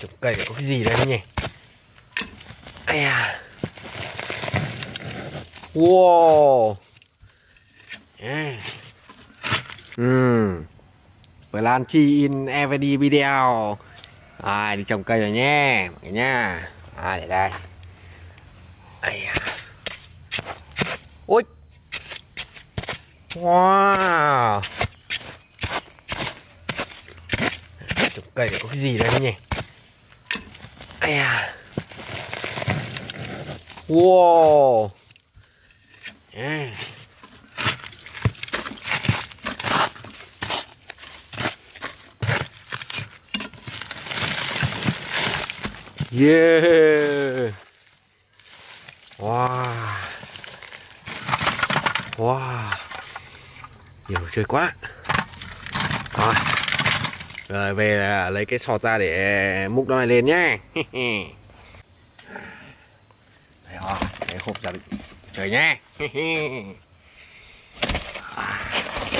trồng cây có cái gì đây nhỉ? Ai à wow. Yeah. uhm. lan chi in evd video. À, đi trồng cây rồi nhé mọi người nha à để đây. Ai à. ôi. Wow. Trồng cây có cái gì đây nhỉ? Ai à wow yeah. Yeah. Wow. Wow. Nhiều chơi quá. Rồi. Rồi về là lấy cái sọt ra để múc nó này lên nhá. Đây rồi, cái hộp ra trời nhá.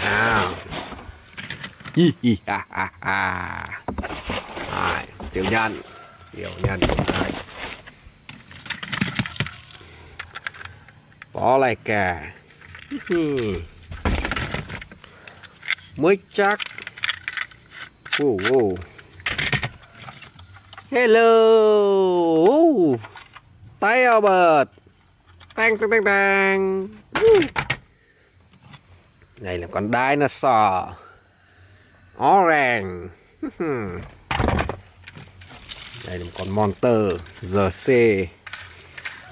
Nào. Hi hi ha ha ha. Rồi, tiểu nhân điều nhân đấy. bó lại cả mới chắc wow, wow. hello. Tay Albert tang tang tang tang đây là con dinosaur. Orange. Đây là một con monster. GC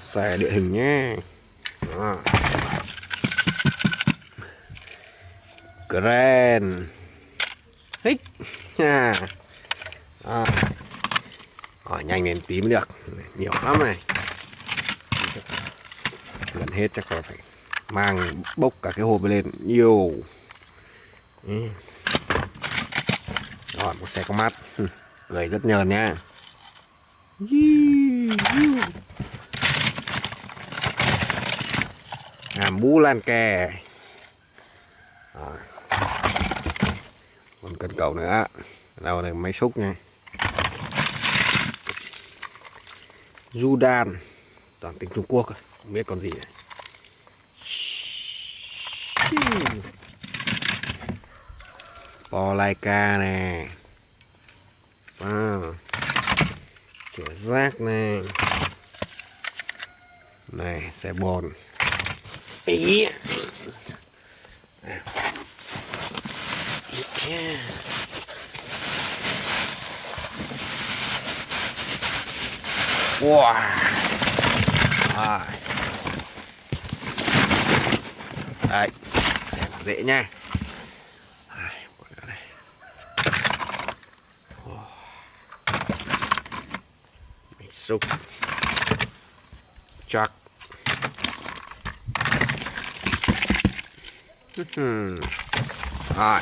xòe địa hình nhé. Đó. Grand thích. Nha à. à. Ở nhanh lên tí mới được. Nhiều lắm này. Gần hết chắc là phải Mang, bốc cả cái hộp lên. Nhiều ừ. Rồi, một xe có mắt. Cười rất nhờn nha. Hàm bú lan kè. Rồi còn cần cầu nữa đâu này máy xúc nha. Du đan toàn tiếng trung quốc không biết còn gì này. Bò lai ca nè. Sao chữa rác này này, xe bồn. Ý wow. À. đấy xem dễ nha. Xúc. Chắc. Rồi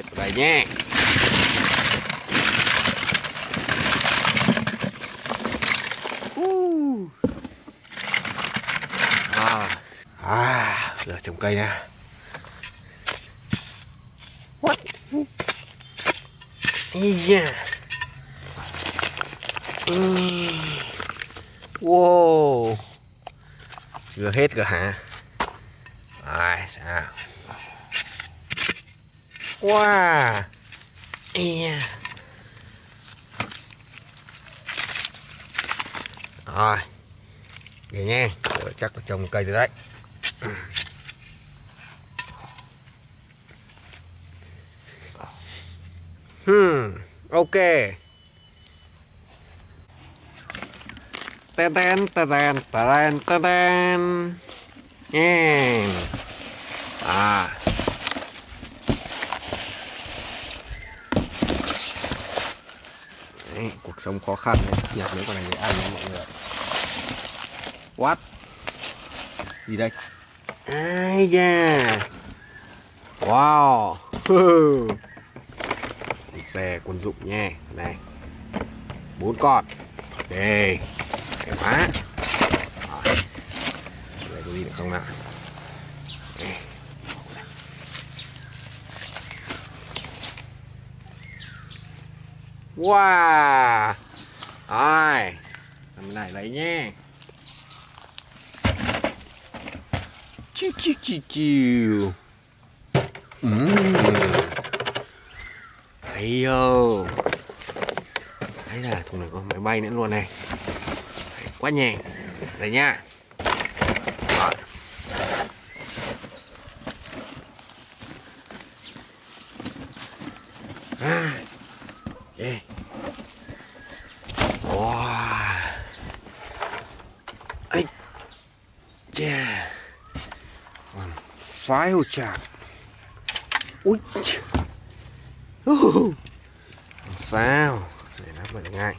hết vào đây nhé à, à giờ trồng cây nha. What? Yeah wow. Chưa hết rồi hả ai sao wow. Yeah. rồi. Vậy nha. Rồi, chắc là trồng cây rồi đấy. Hmm ok. Tên tên tên tên tên tên Yeah. à Đấy, cuộc sống khó khăn nhặt mấy con này để ăn mọi người what? Gì đây? Ai da. Wow. Xe quân dụng nha này. Bốn con. Đây. Cái má đây có gì được không nào Wow. Rồi làm này lấy nha. Chiu chiu chiu chiu. Ừm. Thấy vô. Đấy là thùng này có máy bay nữa luôn này. Quá nhẹ Đây nha. Rồi. À, ok. Wow. Ấy. Yeah. Phái hồ chạc. Ui. Uh. Sao? Để nó bật ngay.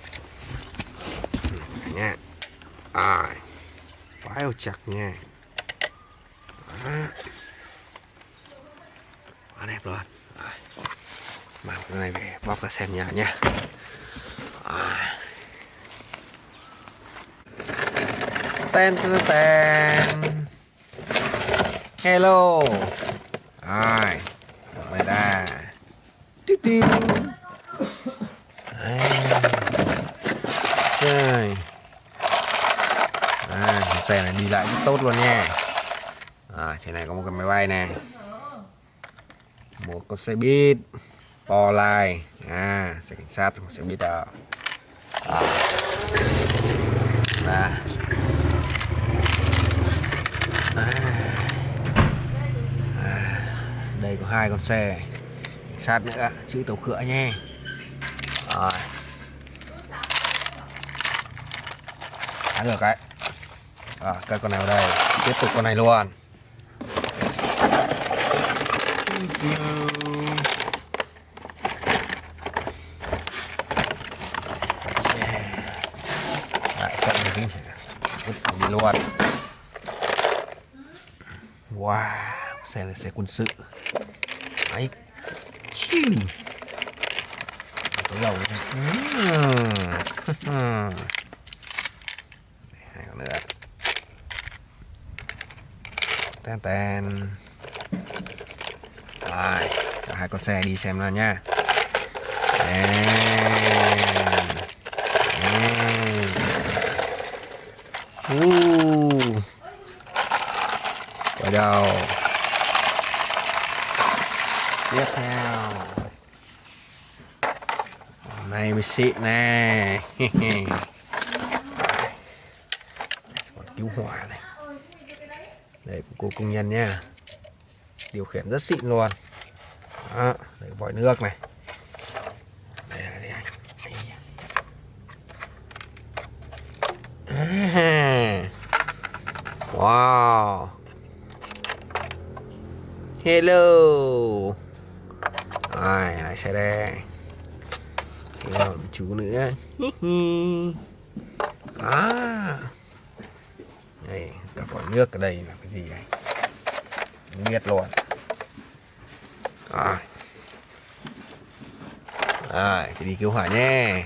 Nha. À. Phái hồ chặt nha. Đó. Quá đẹp luôn. Mang cái này về, bóc ra xem nhà nha à. ten ten ten hello rồi mở này ra Tiếp đi Đấy. À, xe này đi lại rất tốt luôn nha à, xe này có một cái máy bay này một con xe buýt bò lai à xe cảnh sát một xe buýt đó à. Đó. À. À đây có hai con xe. Sát nữa chữ tàu khựa nhé. Rồi. À, được đấy. Rồi cái con này vào đây. Tiếp tục con này luôn. Luôn. Wow xe này xe quân sự đấy Chim. có dầu hai con nữa. Tan tan. rồi cả hai con xe đi xem nào nha. Uh. Quay đầu Tiếp theo. Này mới xịn nè. Còn cứu hỏa này. Đây của cô công nhân nha Điều khiển rất xịn luôn. Đó, đây vòi nước này. Đây đây, đây. À. Wow. Hello. Rồi, lại xe đây còn chú nữa. À Đây, cả vòi nước ở đây là cái gì này? Biết luôn. Rồi. Rồi, thì đi cứu hỏa nhé